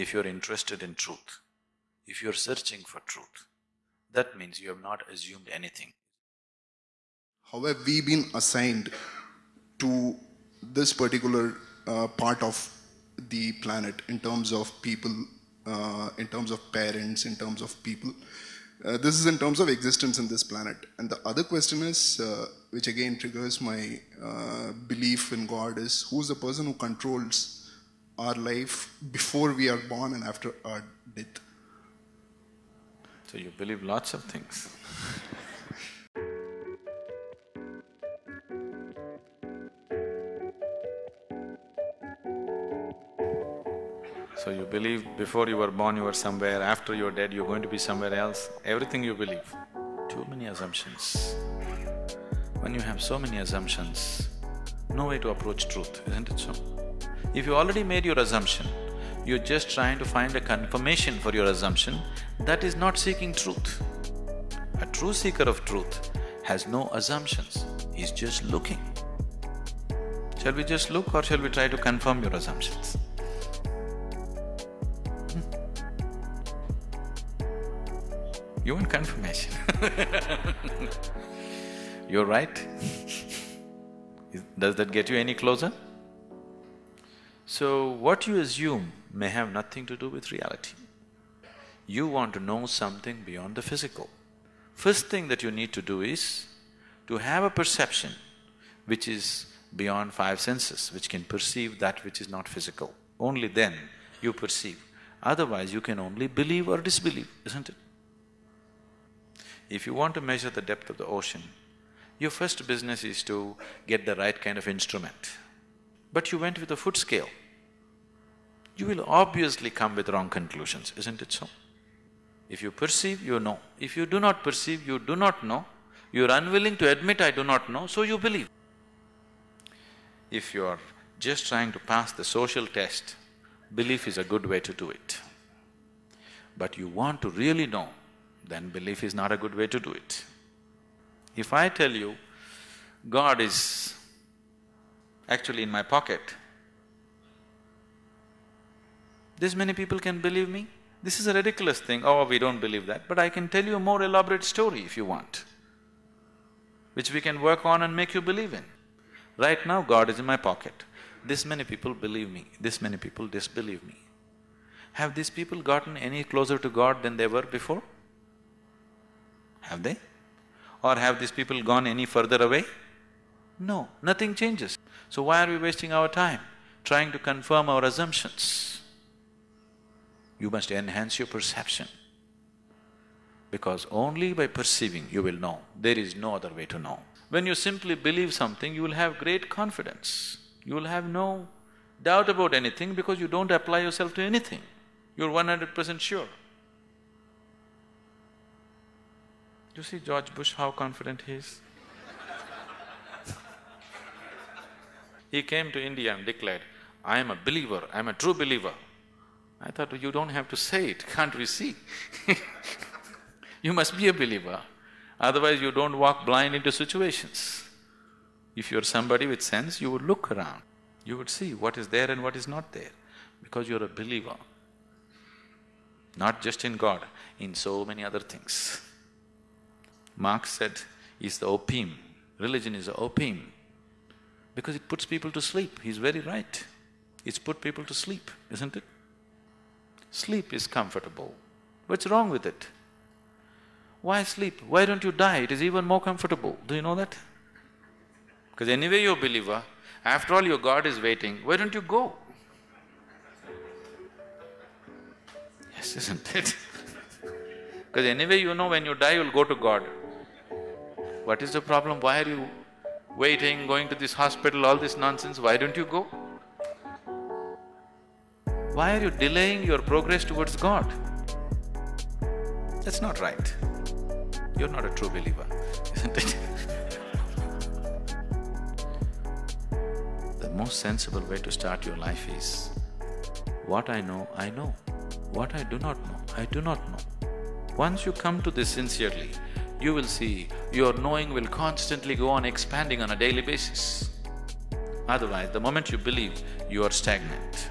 If you're interested in truth, if you're searching for truth, that means you have not assumed anything. How have we been assigned to this particular uh, part of the planet in terms of people, uh, in terms of parents, in terms of people? Uh, this is in terms of existence in this planet. And the other question is, uh, which again triggers my uh, belief in God, is who's the person who controls our life before we are born and after our death? So you believe lots of things So you believe before you were born you were somewhere, after you're dead you're going to be somewhere else, everything you believe. Too many assumptions. When you have so many assumptions, no way to approach truth, isn't it so? If you already made your assumption, you're just trying to find a confirmation for your assumption, that is not seeking truth. A true seeker of truth has no assumptions, he's just looking. Shall we just look or shall we try to confirm your assumptions? Hmm. You want confirmation You're right Does that get you any closer? So, what you assume may have nothing to do with reality. You want to know something beyond the physical. First thing that you need to do is to have a perception which is beyond five senses, which can perceive that which is not physical. Only then you perceive. Otherwise, you can only believe or disbelieve, isn't it? If you want to measure the depth of the ocean, your first business is to get the right kind of instrument. But you went with a foot scale. You will obviously come with wrong conclusions, isn't it so? If you perceive, you know. If you do not perceive, you do not know. You're unwilling to admit, I do not know, so you believe. If you're just trying to pass the social test, belief is a good way to do it. But you want to really know, then belief is not a good way to do it. If I tell you, God is actually in my pocket, this many people can believe me? This is a ridiculous thing, oh, we don't believe that, but I can tell you a more elaborate story if you want, which we can work on and make you believe in. Right now, God is in my pocket. This many people believe me, this many people disbelieve me. Have these people gotten any closer to God than they were before? Have they? Or have these people gone any further away? No, nothing changes. So why are we wasting our time trying to confirm our assumptions? You must enhance your perception. Because only by perceiving you will know, there is no other way to know. When you simply believe something, you will have great confidence. You will have no doubt about anything because you don't apply yourself to anything. You're one hundred percent sure. You see George Bush, how confident he is? He came to India and declared, I am a believer, I am a true believer. I thought, you don't have to say it, can't we see? you must be a believer, otherwise you don't walk blind into situations. If you're somebody with sense, you would look around, you would see what is there and what is not there, because you're a believer. Not just in God, in so many other things. Marx said, is the opium, religion is the opium, because it puts people to sleep, he's very right. It's put people to sleep, isn't it? Sleep is comfortable. What's wrong with it? Why sleep? Why don't you die? It is even more comfortable. Do you know that? Because anyway you're a believer, after all your God is waiting, why don't you go? Yes, isn't it? Because anyway you know when you die you'll go to God. What is the problem? Why are you waiting, going to this hospital, all this nonsense? Why don't you go? Why are you delaying your progress towards God? That's not right. You're not a true believer, isn't it? the most sensible way to start your life is, what I know, I know. What I do not know, I do not know. Once you come to this sincerely, you will see your knowing will constantly go on expanding on a daily basis. Otherwise, the moment you believe, you are stagnant.